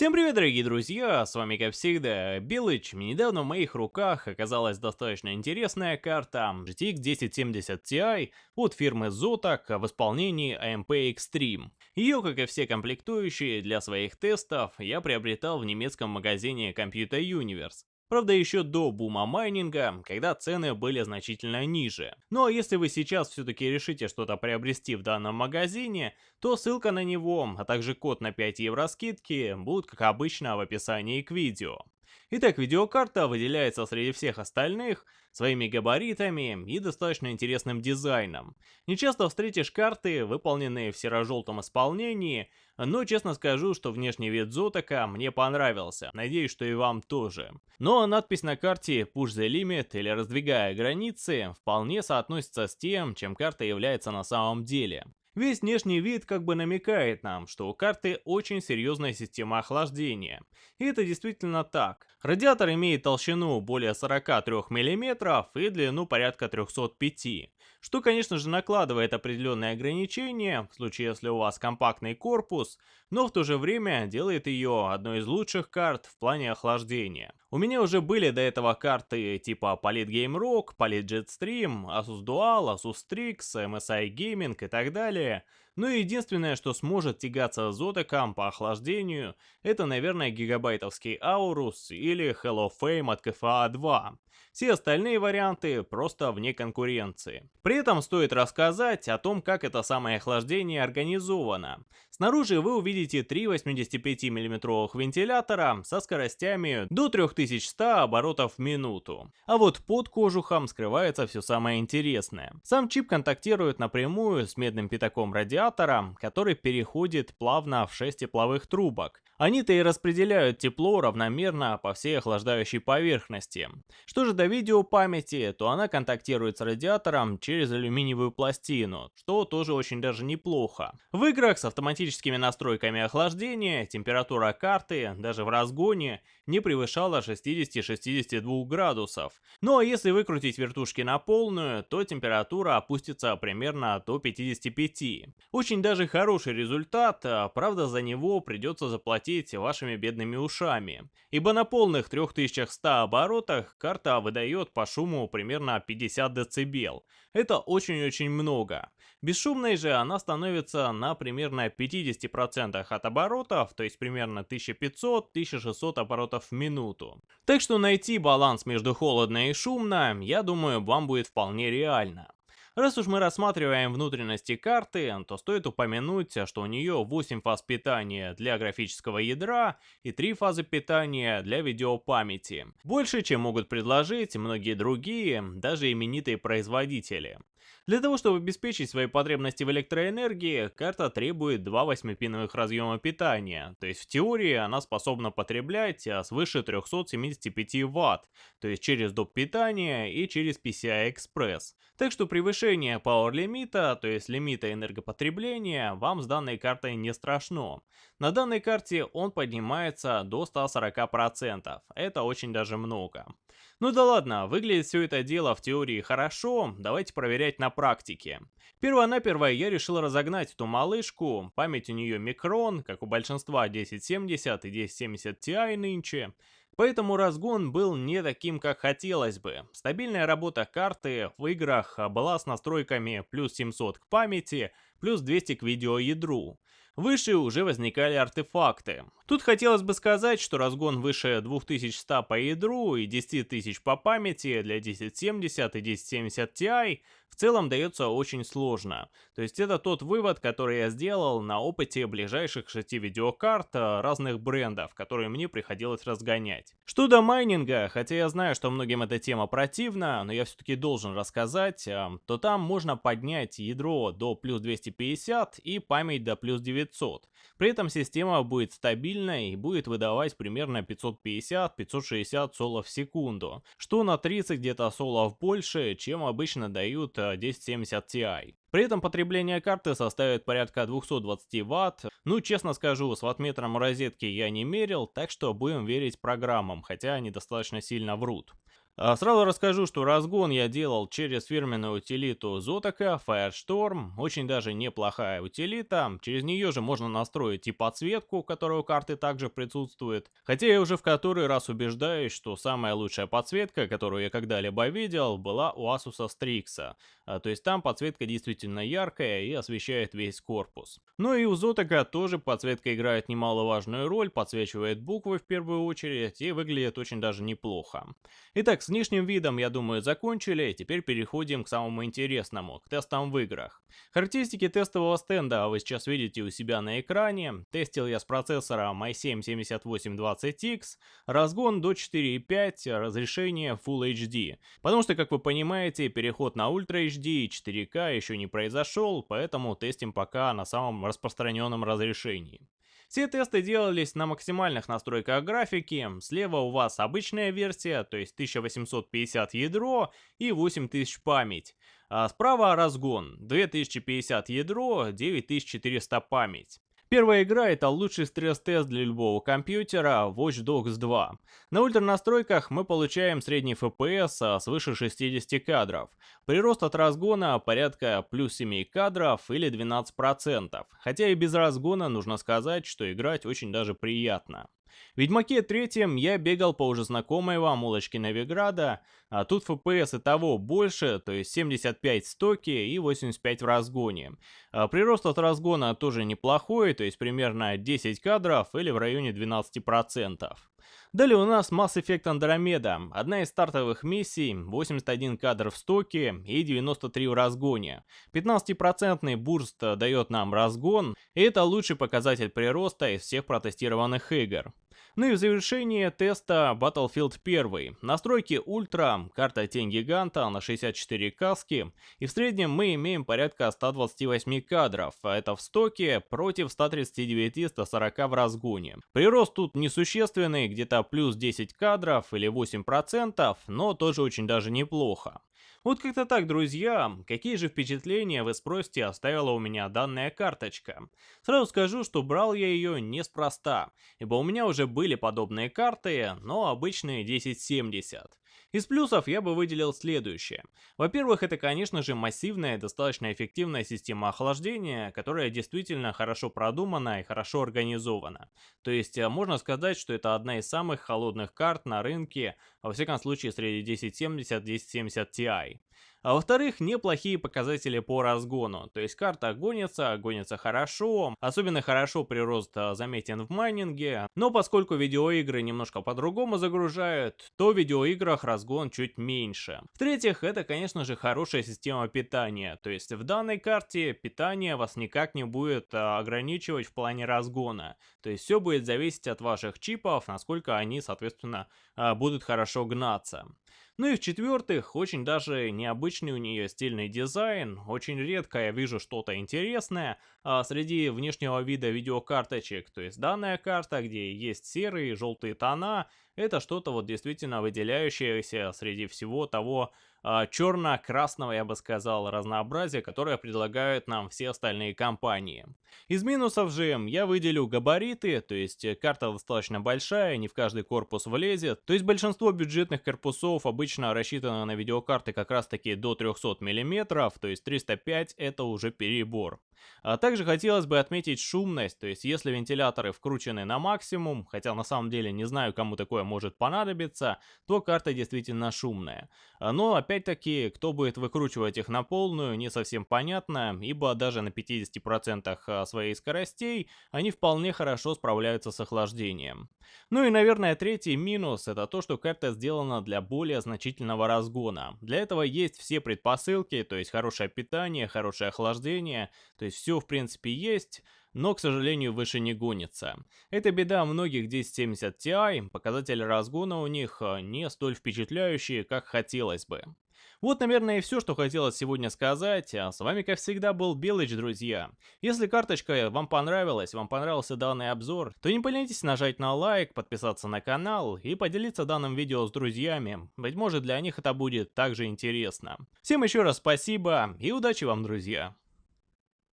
Всем привет, дорогие друзья, с вами как всегда Белыч. Недавно в моих руках оказалась достаточно интересная карта GTX 1070 Ti от фирмы Zotac в исполнении AMP Extreme. Ее, как и все комплектующие для своих тестов, я приобретал в немецком магазине Computer Universe. Правда, еще до бума майнинга, когда цены были значительно ниже. Ну а если вы сейчас все-таки решите что-то приобрести в данном магазине, то ссылка на него, а также код на 5 евро скидки будут как обычно в описании к видео. Итак, видеокарта выделяется среди всех остальных своими габаритами и достаточно интересным дизайном. Не часто встретишь карты, выполненные в серо-желтом исполнении, но честно скажу, что внешний вид Зотака мне понравился, надеюсь, что и вам тоже. Но надпись на карте Push the Limit или Раздвигая границы вполне соотносится с тем, чем карта является на самом деле. Весь внешний вид как бы намекает нам, что у карты очень серьезная система охлаждения. И это действительно так. Радиатор имеет толщину более 43 мм и длину порядка 305 что, конечно же, накладывает определенные ограничения, в случае, если у вас компактный корпус, но в то же время делает ее одной из лучших карт в плане охлаждения. У меня уже были до этого карты типа Polit Game Rock, Polit Jetstream, Asus Dual, Asus Strix, MSI Gaming и так далее, но единственное, что сможет тягаться с Zotecam по охлаждению, это, наверное, гигабайтовский Aorus или Hello Fame от KFA 2. Все остальные варианты просто вне конкуренции. При этом стоит рассказать о том, как это самое охлаждение организовано. Снаружи вы увидите три 85 мм вентилятора со скоростями до 3100 оборотов в минуту. А вот под кожухом скрывается все самое интересное. Сам чип контактирует напрямую с медным пятаком радиатора, который переходит плавно в 6 тепловых трубок. Они-то и распределяют тепло равномерно по всей охлаждающей поверхности. Что же до видеопамяти, то она контактирует с радиатором через алюминиевую пластину, что тоже очень даже неплохо. В играх с автоматическими настройками охлаждения температура карты, даже в разгоне, не превышала 60-62 градусов. Ну а если выкрутить вертушки на полную, то температура опустится примерно до 55. Очень даже хороший результат, а, правда за него придется заплатить вашими бедными ушами. Ибо на полных 3100 оборотах карта выдает по шуму примерно 50 дБ. Это очень-очень много. Бесшумной же она становится на примерно 50% от оборотов, то есть примерно 1500-1600 оборотов в минуту. Так что найти баланс между холодно и шумно, я думаю, вам будет вполне реально. Раз уж мы рассматриваем внутренности карты, то стоит упомянуть, что у нее 8 фаз питания для графического ядра и 3 фазы питания для видеопамяти. Больше, чем могут предложить многие другие, даже именитые производители. Для того, чтобы обеспечить свои потребности в электроэнергии, карта требует два 8-пиновых разъема питания, то есть в теории она способна потреблять а, свыше 375 Вт, то есть через доп. питания и через PCI-Express. Так что превышение power лимита, то есть лимита энергопотребления, вам с данной картой не страшно. На данной карте он поднимается до 140%, это очень даже много. Ну да ладно, выглядит все это дело в теории хорошо, давайте проверять на практике. Первонаперво я решил разогнать эту малышку, память у нее микрон, как у большинства 1070 и 1070 Ti нынче, Поэтому разгон был не таким, как хотелось бы. Стабильная работа карты в играх была с настройками плюс 700 к памяти, плюс 200 к видеоядру. Выше уже возникали артефакты. Тут хотелось бы сказать, что разгон выше 2100 по ядру и 10 тысяч по памяти для 1070 и 1070 Ti в целом дается очень сложно. То есть это тот вывод, который я сделал на опыте ближайших 6 видеокарт э, разных брендов, которые мне приходилось разгонять. Что до майнинга, хотя я знаю, что многим эта тема противна, но я все-таки должен рассказать, э, то там можно поднять ядро до плюс 250 и память до плюс 900. При этом система будет стабильной и будет выдавать примерно 550-560 солов в секунду, что на 30 где-то солов больше, чем обычно дают 1070 Ti. При этом потребление карты составит порядка 220 Вт. Ну, честно скажу, с ваттметром розетки я не мерил, так что будем верить программам, хотя они достаточно сильно врут. А сразу расскажу, что разгон я делал через фирменную утилиту Zotac Firestorm, очень даже неплохая утилита, через нее же можно настроить и подсветку, которая у карты также присутствует, хотя я уже в который раз убеждаюсь, что самая лучшая подсветка, которую я когда-либо видел, была у Asus Strix, а, то есть там подсветка действительно яркая и освещает весь корпус. Ну и у Zotac тоже подсветка играет немаловажную роль, подсвечивает буквы в первую очередь и выглядит очень даже неплохо. Итак, внешним видом, я думаю, закончили, теперь переходим к самому интересному, к тестам в играх. Характеристики тестового стенда вы сейчас видите у себя на экране. Тестил я с процессором i7-7820X, разгон до 4.5, разрешение Full HD. Потому что, как вы понимаете, переход на Ultra HD и 4К еще не произошел, поэтому тестим пока на самом распространенном разрешении. Все тесты делались на максимальных настройках графики, слева у вас обычная версия, то есть 1850 ядро и 8000 память, а справа разгон, 2050 ядро, 9400 память. Первая игра это лучший стресс-тест для любого компьютера Watch Dogs 2. На ультра настройках мы получаем средний FPS а, свыше 60 кадров. Прирост от разгона порядка плюс 7 кадров или 12%. Хотя и без разгона нужно сказать, что играть очень даже приятно. Ведьмаке третьем я бегал по уже знакомой вам улочке Новиграда, а тут FPS и того больше, то есть 75 в стоке и 85 в разгоне. А прирост от разгона тоже неплохой, то есть примерно 10 кадров или в районе 12%. Далее у нас Mass Effect Andromeda, одна из стартовых миссий, 81 кадр в стоке и 93 в разгоне. 15% бурст дает нам разгон, и это лучший показатель прироста из всех протестированных игр. Ну и в завершение теста Battlefield 1. Настройки ультра, карта тень гиганта на 64 каски. И в среднем мы имеем порядка 128 кадров, это в стоке против 139-140 в разгоне. Прирост тут несущественный, где-то плюс 10 кадров или 8%, но тоже очень даже неплохо. Вот как-то так, друзья. Какие же впечатления, вы спросите, оставила у меня данная карточка? Сразу скажу, что брал я ее неспроста, ибо у меня уже были подобные карты, но обычные 1070. Из плюсов я бы выделил следующее. Во-первых, это, конечно же, массивная и достаточно эффективная система охлаждения, которая действительно хорошо продумана и хорошо организована. То есть, э, можно сказать, что это одна из самых холодных карт на рынке, во всяком случае, среди 1070-1070 Ti. А во-вторых, неплохие показатели по разгону. То есть карта гонится, гонится хорошо. Особенно хорошо прирост а, заметен в майнинге. Но поскольку видеоигры немножко по-другому загружают, то в видеоиграх разгон чуть меньше. В-третьих, это, конечно же, хорошая система питания. То есть в данной карте питание вас никак не будет а, ограничивать в плане разгона. То есть все будет зависеть от ваших чипов, насколько они, соответственно, а, будут хорошо гнаться. Ну и в-четвертых, очень даже необычный у нее стильный дизайн, очень редко я вижу что-то интересное а среди внешнего вида видеокарточек, то есть данная карта, где есть серые и желтые тона, это что-то вот действительно выделяющееся среди всего того черно-красного, я бы сказал, разнообразия, которое предлагают нам все остальные компании. Из минусов же я выделю габариты, то есть карта достаточно большая, не в каждый корпус влезет, то есть большинство бюджетных корпусов обычно рассчитано на видеокарты как раз таки до 300 мм, то есть 305 это уже перебор. А также хотелось бы отметить шумность, то есть если вентиляторы вкручены на максимум, хотя на самом деле не знаю кому такое может понадобиться, то карта действительно шумная. Но опять-таки, кто будет выкручивать их на полную, не совсем понятно, ибо даже на 50% а, своей скоростей они вполне хорошо справляются с охлаждением. Ну и наверное третий минус это то, что карта сделана для более значительного разгона. Для этого есть все предпосылки, то есть хорошее питание, хорошее охлаждение, то есть все в принципе есть, но, к сожалению, выше не гонится. Это беда многих 1070 Ti, показатели разгона у них э, не столь впечатляющие, как хотелось бы. Вот, наверное, и все, что хотелось сегодня сказать. А с вами, как всегда, был Белыч, друзья. Если карточка вам понравилась, вам понравился данный обзор, то не поленитесь нажать на лайк, подписаться на канал и поделиться данным видео с друзьями. Быть может, для них это будет также интересно. Всем еще раз спасибо и удачи вам, друзья.